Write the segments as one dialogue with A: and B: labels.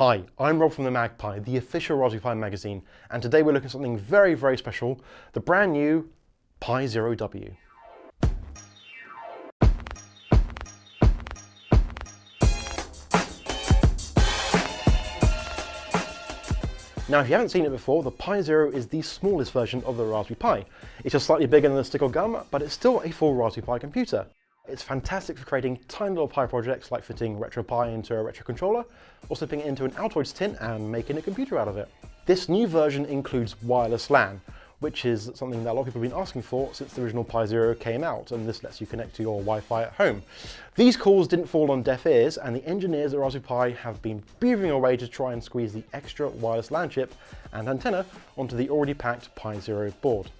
A: Hi, I'm Rob from the MagPi, the official Raspberry Pi magazine, and today we're looking at something very, very special, the brand new Pi Zero W. Now, if you haven't seen it before, the Pi Zero is the smallest version of the Raspberry Pi. It's just slightly bigger than the stick of gum, but it's still a full Raspberry Pi computer. It's fantastic for creating tiny little Pi projects like fitting RetroPie into a retro controller, or slipping it into an Altoids tin and making a computer out of it. This new version includes wireless LAN, which is something that a lot of people have been asking for since the original Pi Zero came out, and this lets you connect to your Wi-Fi at home. These calls didn't fall on deaf ears, and the engineers at Raspberry Pi have been beavering away to try and squeeze the extra wireless LAN chip and antenna onto the already packed Pi Zero board.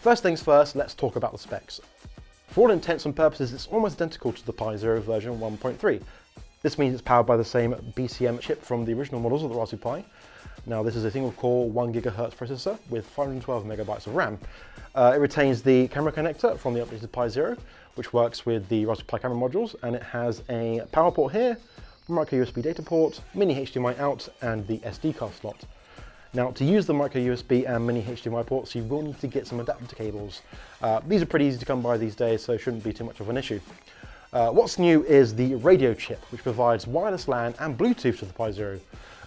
A: First things first, let's talk about the specs. For all intents and purposes, it's almost identical to the Pi Zero version 1.3. This means it's powered by the same BCM chip from the original models of the Raspberry Pi, now this is a single core 1 gigahertz processor with 512 megabytes of RAM. Uh, it retains the camera connector from the updated Pi Zero, which works with the Raspberry Pi camera modules, and it has a power port here, micro USB data port, mini HDMI out, and the SD card slot. Now to use the micro USB and mini HDMI ports, you will need to get some adapter cables. Uh, these are pretty easy to come by these days, so shouldn't be too much of an issue. Uh, what's new is the radio chip, which provides wireless LAN and Bluetooth to the Pi Zero.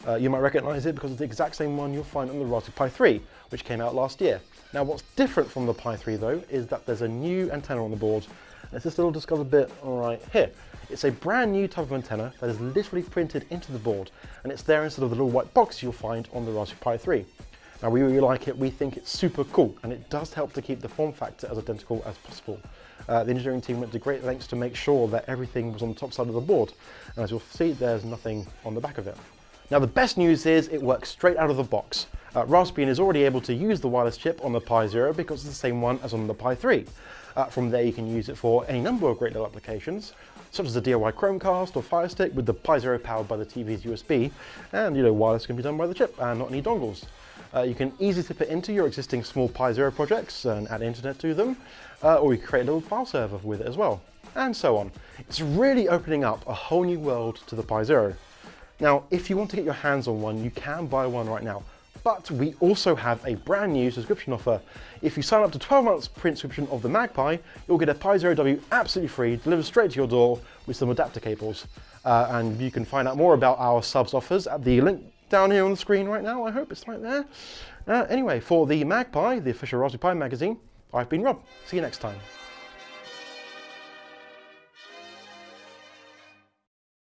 A: Uh, you might recognize it because it's the exact same one you'll find on the Raspberry Pi 3, which came out last year. Now what's different from the Pi 3 though, is that there's a new antenna on the board. It's this little discovered bit right here. It's a brand new type of antenna that is literally printed into the board, and it's there instead of the little white box you'll find on the Raspberry Pi 3. Now we really like it, we think it's super cool, and it does help to keep the form factor as identical as possible. Uh, the engineering team went to great lengths to make sure that everything was on the top side of the board, and as you'll see, there's nothing on the back of it. Now the best news is it works straight out of the box. Uh, Raspbian is already able to use the wireless chip on the Pi Zero because it's the same one as on the Pi 3. Uh, from there you can use it for any number of great little applications, such as a DIY Chromecast or Fire Stick with the Pi Zero powered by the TV's USB, and you know wireless can be done by the chip and not any dongles. Uh, you can easily slip it into your existing small Pi Zero projects and add internet to them, uh, or you create a little file server with it as well, and so on. It's really opening up a whole new world to the Pi Zero. Now, if you want to get your hands on one, you can buy one right now. But we also have a brand new subscription offer. If you sign up to 12 months print subscription of the MagPi, you'll get a Pi Zero W absolutely free, delivered straight to your door with some adapter cables. Uh, and you can find out more about our subs offers at the link down here on the screen right now. I hope it's right there. Uh, anyway, for the MagPi, the official Raspberry Pi magazine, I've been Rob. See you next time.